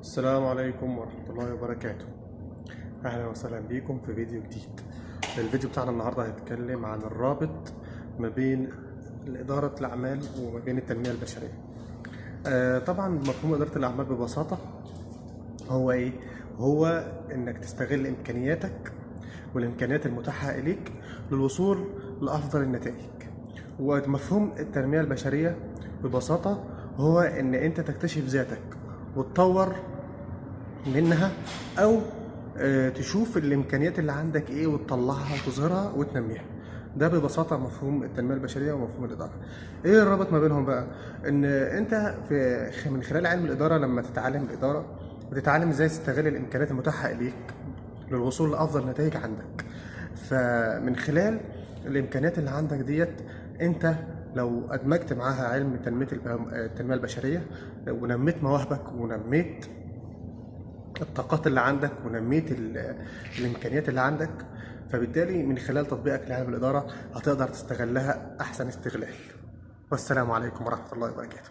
السلام عليكم ورحمة الله وبركاته. أهلا وسهلا بيكم في فيديو جديد. الفيديو بتاعنا النهاردة هيتكلم عن الرابط ما بين إدارة الأعمال وما بين التنمية البشرية. آه طبعا مفهوم إدارة الأعمال ببساطة هو إيه؟ هو إنك تستغل إمكانياتك والإمكانيات المتاحة إليك للوصول لأفضل النتائج. ومفهوم التنمية البشرية ببساطة هو إن أنت تكتشف ذاتك وتطور منها أو آه، تشوف الإمكانيات اللي عندك إيه وتطلعها وتظهرها وتنميها. ده ببساطة مفهوم التنمية البشرية ومفهوم الإدارة. إيه الرابط ما بينهم بقى؟ إن أنت في من خلال علم الإدارة لما تتعلم الإدارة بتتعلم إزاي تستغل الإمكانيات المتاحة إليك للوصول لأفضل نتائج عندك. فمن خلال الإمكانيات اللي عندك ديت أنت لو أدمجت معاها علم تنمية التنمية البشرية ونميت مواهبك ونميت الطاقات اللي عندك ونميت ال- الإمكانيات اللي عندك فبالتالي من خلال تطبيقك لعلم الإدارة هتقدر تستغلها أحسن استغلال. والسلام عليكم ورحمة الله وبركاته.